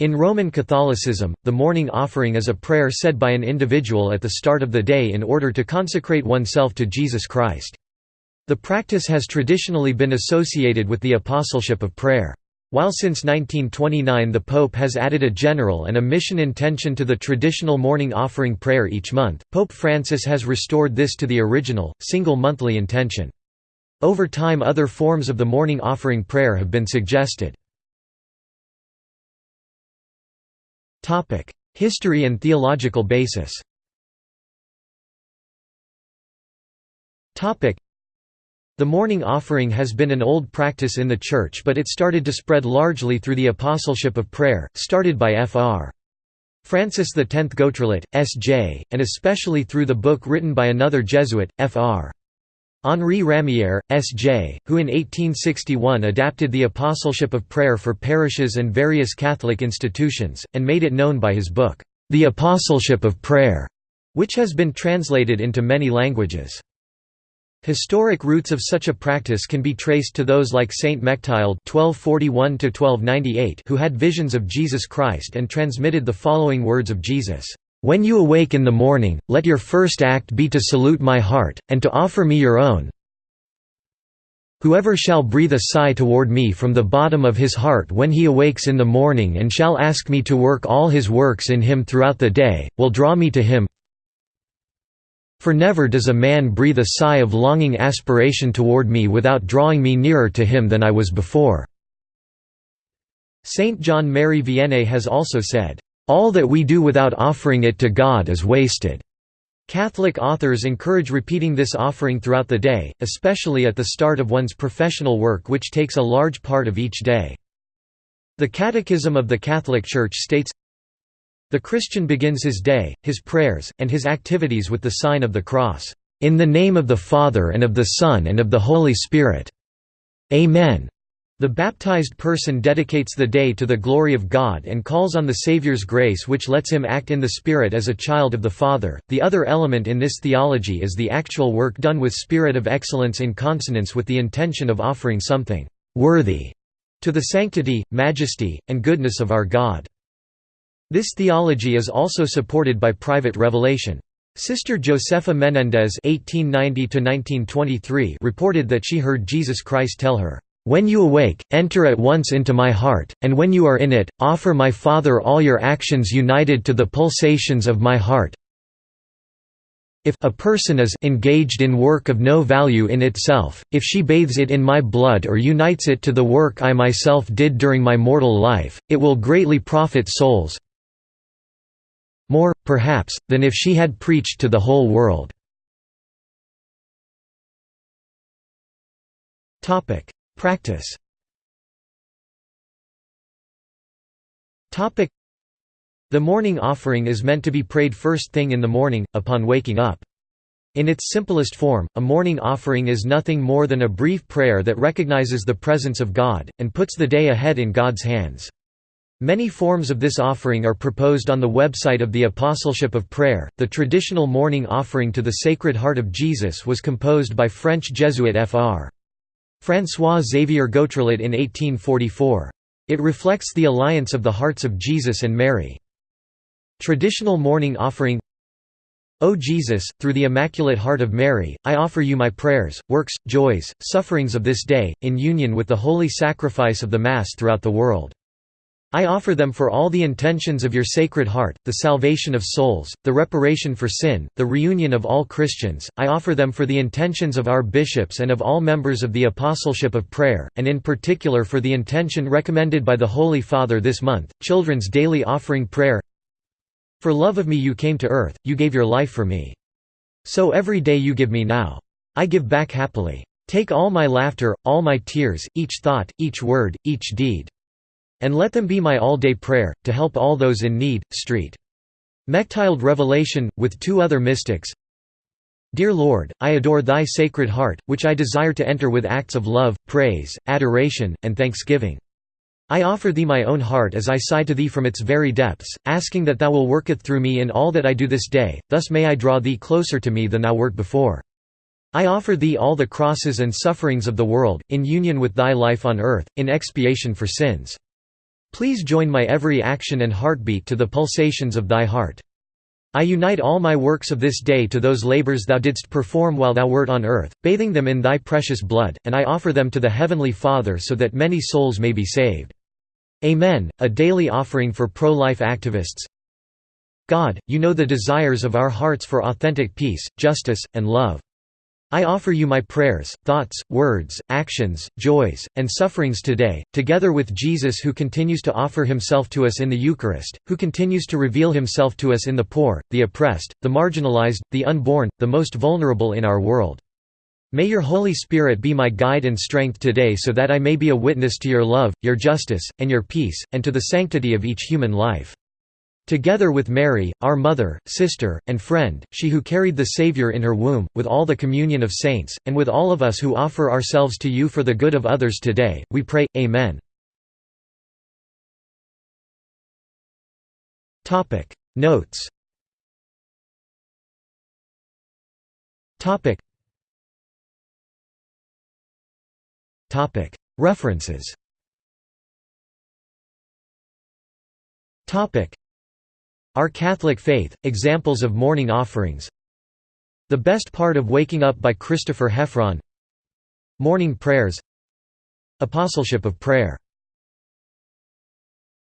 In Roman Catholicism, the morning offering is a prayer said by an individual at the start of the day in order to consecrate oneself to Jesus Christ. The practice has traditionally been associated with the apostleship of prayer. While since 1929 the Pope has added a general and a mission intention to the traditional morning offering prayer each month, Pope Francis has restored this to the original, single monthly intention. Over time other forms of the morning offering prayer have been suggested. History and theological basis Topic: the morning offering has been an old practice in the Church but it started to spread largely through the apostleship of prayer, started by Fr. Francis X Gautrelot, S.J., and especially through the book written by another Jesuit, Fr. Henri Ramière, S.J., who in 1861 adapted the apostleship of prayer for parishes and various Catholic institutions, and made it known by his book, The Apostleship of Prayer, which has been translated into many languages. Historic roots of such a practice can be traced to those like Saint Mechtilde (1241–1298), who had visions of Jesus Christ and transmitted the following words of Jesus: when you awake in the morning, let your first act be to salute my heart, and to offer me your own. Whoever shall breathe a sigh toward me from the bottom of his heart when he awakes in the morning and shall ask me to work all his works in him throughout the day, will draw me to him. For never does a man breathe a sigh of longing aspiration toward me without drawing me nearer to him than I was before." Saint John Mary Vianney has also said, all that we do without offering it to God is wasted. Catholic authors encourage repeating this offering throughout the day, especially at the start of one's professional work which takes a large part of each day. The Catechism of the Catholic Church states, The Christian begins his day, his prayers, and his activities with the sign of the cross, "...in the name of the Father and of the Son and of the Holy Spirit. Amen." The baptized person dedicates the day to the glory of God and calls on the Saviour's grace which lets him act in the Spirit as a child of the Father. The other element in this theology is the actual work done with spirit of excellence in consonance with the intention of offering something worthy to the sanctity, majesty, and goodness of our God. This theology is also supported by private revelation. Sister Josefa Menendez (1890–1923) reported that she heard Jesus Christ tell her, when you awake, enter at once into my heart, and when you are in it, offer my Father all your actions united to the pulsations of my heart. If a person is engaged in work of no value in itself, if she bathes it in my blood or unites it to the work I myself did during my mortal life, it will greatly profit souls more, perhaps, than if she had preached to the whole world. Practice The morning offering is meant to be prayed first thing in the morning, upon waking up. In its simplest form, a morning offering is nothing more than a brief prayer that recognizes the presence of God, and puts the day ahead in God's hands. Many forms of this offering are proposed on the website of the Apostleship of Prayer. The traditional morning offering to the Sacred Heart of Jesus was composed by French Jesuit Fr. François-Xavier Gautrelot in 1844. It reflects the alliance of the hearts of Jesus and Mary. Traditional morning offering O Jesus, through the Immaculate Heart of Mary, I offer you my prayers, works, joys, sufferings of this day, in union with the holy sacrifice of the Mass throughout the world. I offer them for all the intentions of your Sacred Heart, the salvation of souls, the reparation for sin, the reunion of all Christians, I offer them for the intentions of our bishops and of all members of the Apostleship of Prayer, and in particular for the intention recommended by the Holy Father this month, Children's Daily Offering Prayer For love of me you came to earth, you gave your life for me. So every day you give me now. I give back happily. Take all my laughter, all my tears, each thought, each word, each deed. And let them be my all-day prayer, to help all those in need. Street. Mechtilde Revelation, with two other mystics Dear Lord, I adore Thy Sacred Heart, which I desire to enter with acts of love, praise, adoration, and thanksgiving. I offer Thee my own heart as I sigh to Thee from its very depths, asking that Thou will worketh through me in all that I do this day, thus may I draw Thee closer to me than Thou wert before. I offer Thee all the crosses and sufferings of the world, in union with Thy life on earth, in expiation for sins. Please join my every action and heartbeat to the pulsations of thy heart. I unite all my works of this day to those labors thou didst perform while thou wert on earth, bathing them in thy precious blood, and I offer them to the Heavenly Father so that many souls may be saved. Amen. A daily offering for pro-life activists God, you know the desires of our hearts for authentic peace, justice, and love. I offer you my prayers, thoughts, words, actions, joys, and sufferings today, together with Jesus who continues to offer himself to us in the Eucharist, who continues to reveal himself to us in the poor, the oppressed, the marginalized, the unborn, the most vulnerable in our world. May your Holy Spirit be my guide and strength today so that I may be a witness to your love, your justice, and your peace, and to the sanctity of each human life. Together with Mary, our mother, sister, and friend, she who carried the Savior in her womb, with all the communion of saints, and with all of us who offer ourselves to you for the good of others today, we pray, Amen. Notes. References our Catholic Faith, Examples of Morning Offerings. The Best Part of Waking Up by Christopher Heffron. Morning Prayers. Apostleship of Prayer